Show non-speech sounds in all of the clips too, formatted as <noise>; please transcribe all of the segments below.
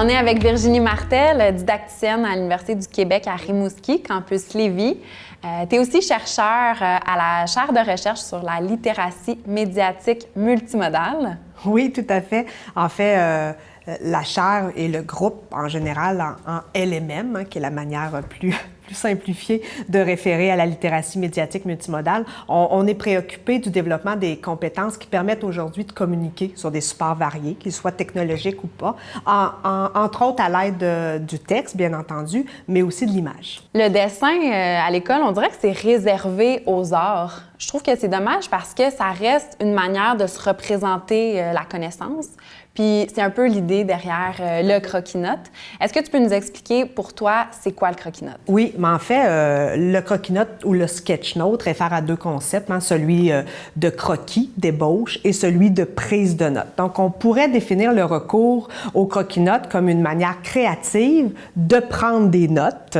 On est avec Virginie Martel, didacticienne à l'Université du Québec à Rimouski, campus Lévis. Euh, tu es aussi chercheur euh, à la chaire de recherche sur la littératie médiatique multimodale. Oui, tout à fait. En fait, euh, la chaire et le groupe en général en, LMM, hein, qui est la manière plus plus simplifié de référer à la littératie médiatique multimodale. On, est préoccupé du développement des compétences qui permettent aujourd'hui de communiquer sur des supports variés, qu'ils soient technologiques ou pas, entre autres à l'aide du texte, bien entendu, mais aussi de l'image. Le dessin euh, à l'école, on dirait que c'est réservé aux arts. Je trouve que c'est dommage parce que ça reste une manière de se représenter euh, la connaissance. Puis c'est un peu l'idée derrière euh, le croquis-note. Est-ce que tu peux nous expliquer pour toi, c'est quoi le croquis-note? Oui, mais en fait, euh, le croquis-note ou le sketch-note réfère à deux concepts, hein, celui de croquis, d'ébauche, et celui de prise de notes. Donc, on pourrait définir le recours au croquis-note comme une manière créative de prendre des notes,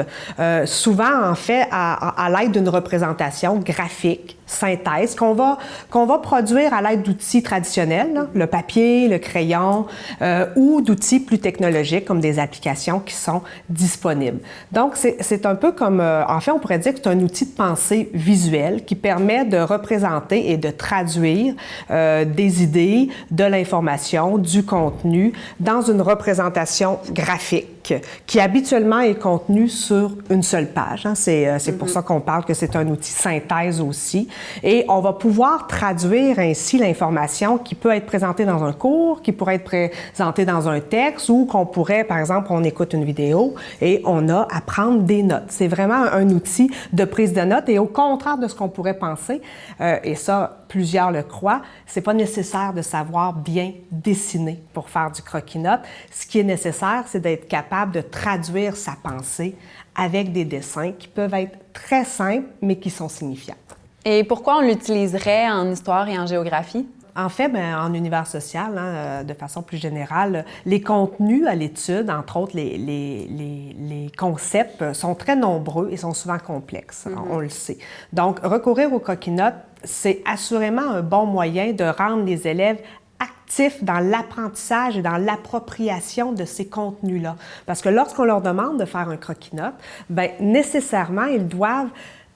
souvent en fait à, à l'aide d'une représentation graphique synthèse qu'on va, qu'on va produire à l'aide d'outils traditionnels, le papier, le crayon, euh, ou d'outils plus technologiques comme des applications qui sont disponibles. Donc, c'est un peu comme, euh, en fait, on pourrait dire que c'est un outil de pensée visuel qui permet de représenter et de traduire euh, des idées, de l'information, du contenu dans une représentation graphique qui habituellement est contenue sur une seule page. Hein. C'est pour mm-hmm. ça qu'on parle que c'est un outil synthèse aussi. Et on va pouvoir traduire ainsi l'information qui peut être présentée dans un cours, qui pourrait être présentée dans un texte ou qu'on pourrait, par exemple, on écoute une vidéo et on a à prendre des notes. C'est vraiment un outil de prise de notes et au contraire de ce qu'on pourrait penser, euh, et ça, plusieurs le croient, c'est pas nécessaire de savoir bien dessiner pour faire du croquis-notes. Ce qui est nécessaire, c'est d'être capable de traduire sa pensée avec des dessins qui peuvent être très simples, mais qui sont signifiants. Et pourquoi on l'utiliserait en histoire et en géographie? En fait, ben, en univers social, hein, euh, de façon plus générale, les contenus à l'étude, entre autres les, les, les, concepts, sont très nombreux et sont souvent complexes, mm-hmm. on le sait. Donc, recourir aux coquinotes, c'est assurément un bon moyen de rendre les élèves actifs dans l'apprentissage et dans l'appropriation de ces contenus-là. Parce que lorsqu'on leur demande de faire un croquis-note, ben, nécessairement, ils doivent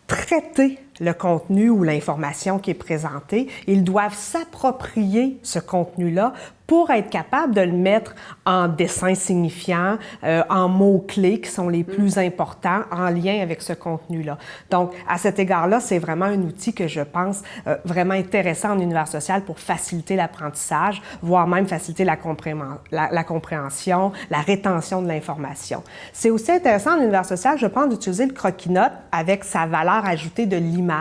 traiter le contenu ou l'information qui est présentée. Ils doivent s'approprier ce contenu-là pour être capable de le mettre en dessin signifiant, euh, en mots-clés qui sont les plus importants en lien avec ce contenu-là. Donc, à cet égard-là, c'est vraiment un outil que je pense euh, vraiment intéressant en univers social pour faciliter l'apprentissage, voire même faciliter la, la, la compréhension, la rétention de l'information. C'est aussi intéressant en univers social, je pense, d'utiliser le croquis-note avec sa valeur ajoutée de l'image,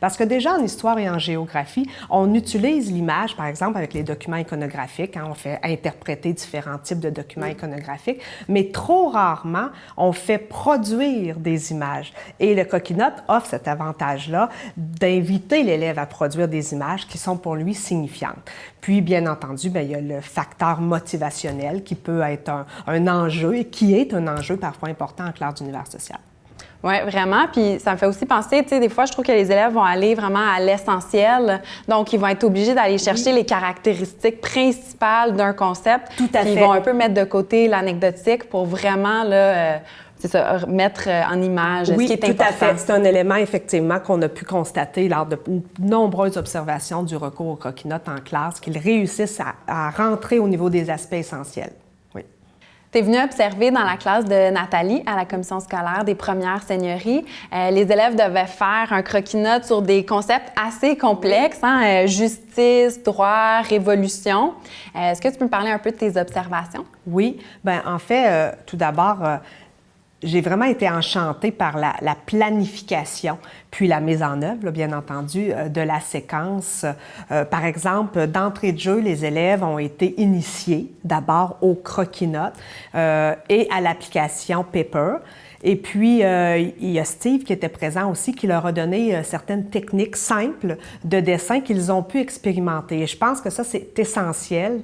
parce que déjà en histoire et en géographie, on utilise l'image, par exemple, avec les documents iconographiques, quand on fait interpréter différents types de documents iconographiques, mais trop rarement, on fait produire des images. Et le Coquinote offre cet avantage-là d'inviter l'élève à produire des images qui sont pour lui signifiantes. Puis, bien entendu, bien, il y a le facteur motivationnel qui peut être un, un enjeu et qui est un enjeu parfois important en classe d'univers social. Oui, vraiment. Puis ça me fait aussi penser, tu sais, des fois, je trouve que les élèves vont aller vraiment à l'essentiel. Donc, ils vont être obligés d'aller chercher les caractéristiques principales d'un concept. Tout à fait. Ils vont un peu mettre de côté l'anecdotique pour vraiment, là, euh, c'est ça, mettre euh, en image oui, ce qui est tout à fait. C'est un élément, effectivement, qu'on a pu constater lors de nombreuses observations du recours aux croquis-notes en classe, qu'ils réussissent à rentrer au niveau des aspects essentiels. Tu es venu observer dans la classe de Nathalie à la commission scolaire des premières seigneuries. Euh, les élèves devaient faire un croquis-notes sur des concepts assez complexes, hein, euh, justice, droit, révolution. Euh, est-ce que tu peux me parler un peu de tes observations? Oui. Ben en fait, tout d'abord, j'ai vraiment été enchantée par la, planification, puis la mise en œuvre, bien entendu, euh, de la séquence. Euh, par exemple, d'entrée de jeu, les élèves ont été initiés d'abord au croquis-notes euh, et à l'application Paper. Et puis, il y a Steve qui était présent aussi, qui leur a donné certaines techniques simples de dessin qu'ils ont pu expérimenter. Et je pense que ça, c'est essentiel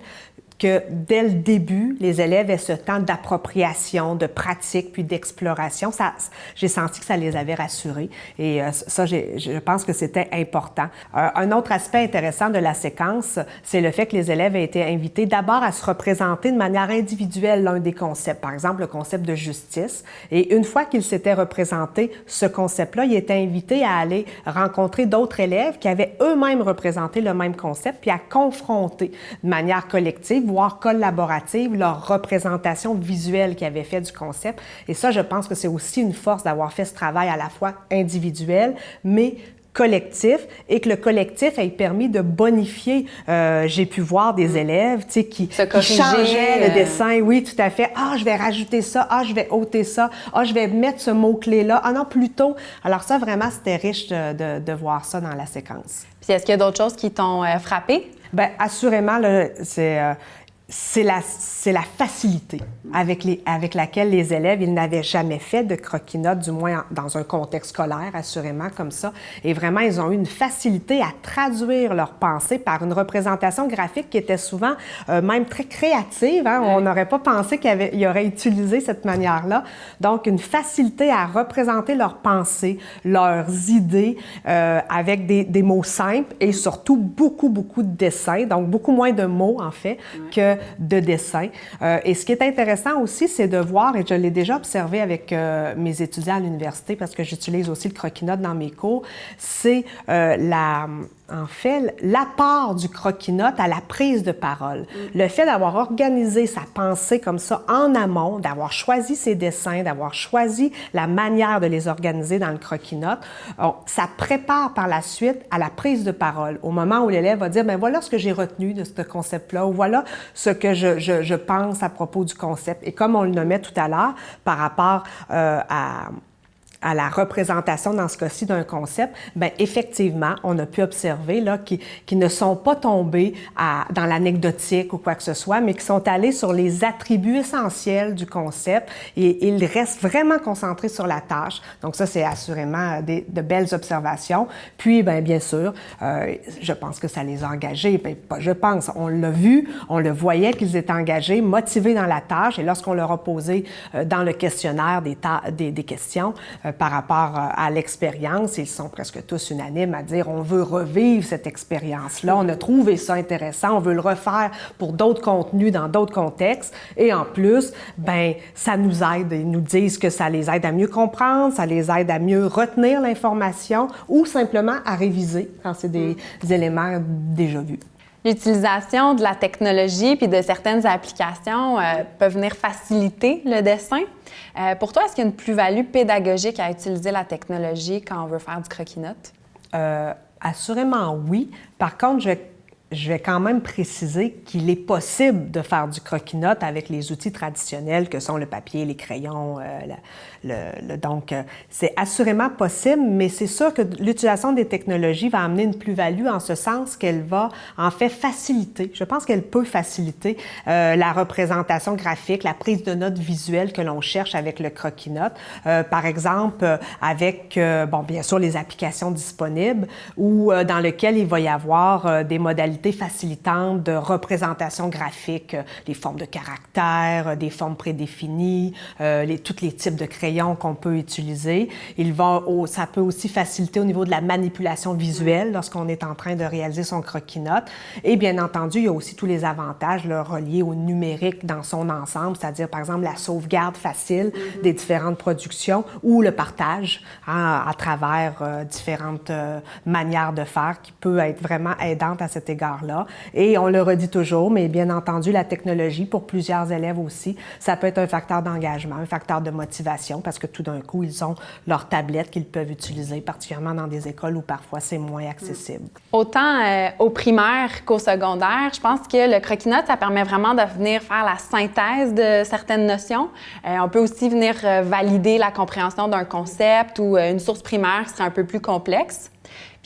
que dès le début, les élèves aient ce temps d'appropriation, de pratique, puis d'exploration. Ça, j'ai senti que ça les avait rassurés et euh, ça, je pense que c'était important. Euh, un autre aspect intéressant de la séquence, c'est le fait que les élèves aient été invités d'abord à se représenter de manière individuelle l'un des concepts, par exemple le concept de justice. Et une fois qu'ils s'étaient représentés ce concept-là, ils étaient invités à aller rencontrer d'autres élèves qui avaient eux-mêmes représenté le même concept, puis à confronter de manière collective, voire collaborative, leur représentation visuelle qu'ils avaient fait du concept. Et ça, je pense que c'est aussi une force d'avoir fait ce travail à la fois individuel, mais collectif et que le collectif ait permis de bonifier. Euh, j'ai pu voir des mm. élèves qui, qui changeaient le euh. dessin. Oui, tout à fait. Ah, je vais rajouter ça. Ah, je vais ôter ça. Ah, je vais mettre ce mot-clé-là. Ah non, plutôt. Alors ça, vraiment, c'était riche de, de, voir ça dans la séquence. Puis est-ce qu'il y a d'autres choses qui t'ont euh, frappé? Bien, assurément, c'est c'est la, la, facilité avec, les, avec laquelle les élèves, ils n'avaient jamais fait de croquis-notes, du moins dans un contexte scolaire, assurément comme ça. Et vraiment, ils ont eu une facilité à traduire leurs pensées par une représentation graphique qui était souvent euh, même très créative. Hein? On n'aurait pas pensé qu'il y aurait utilisé cette manière-là. Donc, une facilité à représenter leurs pensées, leurs idées euh, avec des, des, mots simples et surtout beaucoup, beaucoup de dessins, donc beaucoup moins de mots en fait que de dessin. Euh, et ce qui est intéressant aussi, c'est de voir, et je l'ai déjà observé avec euh, mes étudiants à l'université, parce que j'utilise aussi le croquis-notes dans mes cours, c'est euh, la en fait, l'apport du croquis-notes à la prise de parole. Mm. Le fait d'avoir organisé sa pensée comme ça en amont, d'avoir choisi ses dessins, d'avoir choisi la manière de les organiser dans le croquis-notes, ça prépare par la suite à la prise de parole, au moment où l'élève va dire, ben voilà ce que j'ai retenu de ce concept-là, ou voilà ce que je, je, je, pense à propos du concept. Et comme on le nommait tout à l'heure, par rapport euh, à à la représentation, dans ce cas-ci, d'un concept, bien, effectivement, on a pu observer là, qui, qui ne sont pas tombés dans l'anecdotique ou quoi que ce soit, mais qui sont allés sur les attributs essentiels du concept et ils restent vraiment concentrés sur la tâche. Donc ça, c'est assurément des, de belles observations. Puis, bien, bien sûr, euh, je pense que ça les a engagés. Bien, pas je pense, on l'a vu, on le voyait qu'ils étaient engagés, motivés dans la tâche. Et lorsqu'on leur a posé euh, dans le questionnaire des, des, des questions, euh, par rapport euh, à l'expérience. Ils sont presque tous unanimes à dire on veut revivre cette expérience-là, on a trouvé ça intéressant, on veut le refaire pour d'autres contenus dans d'autres contextes. Et en plus, ben ça nous aide. Ils nous disent que ça les aide à mieux comprendre, ça les aide à mieux retenir l'information ou simplement à réviser quand c'est des, des éléments déjà vus. L'utilisation de la technologie puis de certaines applications euh, peut venir faciliter le dessin. Euh, pour toi, est-ce qu'il y a une plus-value pédagogique à utiliser la technologie quand on veut faire du croquis-notes? Euh, assurément oui. Par contre, je je vais quand même préciser qu'il est possible de faire du croquis-notes avec les outils traditionnels que sont le papier, les crayons. Euh, le, donc, euh, c'est assurément possible, mais c'est sûr que l'utilisation des technologies va amener une plus-value en ce sens qu'elle va en fait faciliter. Je pense qu'elle peut faciliter euh, la représentation graphique, la prise de notes visuelles que l'on cherche avec le croquis-notes. par exemple, avec, bon, bien sûr, les applications disponibles ou dans lesquelles il va y avoir des modalités facilitantes de représentation graphique, euh, les formes de caractères, euh, des formes prédéfinies, euh, les, tous les types de crayons qu'on peut utiliser. Il va ça peut aussi faciliter au niveau de la manipulation visuelle lorsqu'on est en train de réaliser son croquis-notes. Et bien entendu, il y a aussi tous les avantages là, reliés au numérique dans son ensemble, c'est-à-dire par exemple la sauvegarde facile mm-hmm. des différentes productions ou le partage hein, à travers différentes manières de faire qui peut être vraiment aidante à cet égard Et on le redit toujours, mais bien entendu, la technologie, pour plusieurs élèves aussi, ça peut être un facteur d'engagement, un facteur de motivation, parce que tout d'un coup, ils ont leur tablette qu'ils peuvent utiliser, particulièrement dans des écoles où parfois c'est moins accessible. Autant euh, au primaire qu'au secondaire, je pense que le croquis-notes, ça permet vraiment de venir faire la synthèse de certaines notions. Euh, on peut aussi venir euh, valider la compréhension d'un concept ou une source primaire serait un peu plus complexe.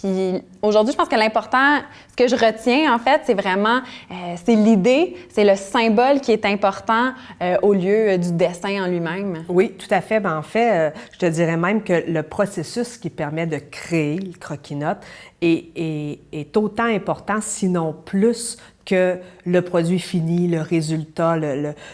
Puis aujourd'hui, je pense que l'important, ce que je retiens en fait, c'est vraiment, euh, c'est l'idée, c'est le symbole qui est important euh, au lieu euh, du dessin en lui-même. Oui, tout à fait. Ben, en fait, je te dirais même que le processus qui permet de créer le croquis-note est, autant important, sinon plus, que le produit fini, le résultat,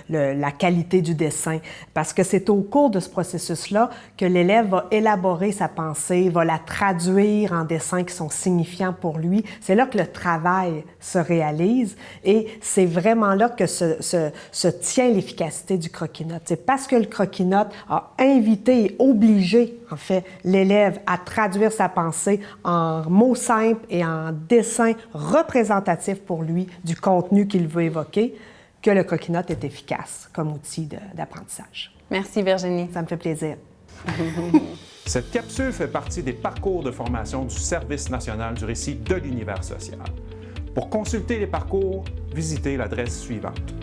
la qualité du dessin. Parce que c'est au cours de ce processus-là que l'élève va élaborer sa pensée, va la traduire en dessins qui sont signifiants pour lui. C'est là que le travail se réalise et c'est vraiment là que se, se, tient l'efficacité du croquis-notes. C'est parce que le croquis-notes a invité et obligé, en fait, l'élève à traduire sa pensée en mots simples et en dessins représentatifs pour lui du contenu qu'il veut évoquer, que le croquis-notes est efficace comme outil d'apprentissage. Merci Virginie. Ça me fait plaisir. <laughs> Cette capsule fait partie des parcours de formation du Service national du récit de l'univers social. Pour consulter les parcours, visitez l'adresse suivante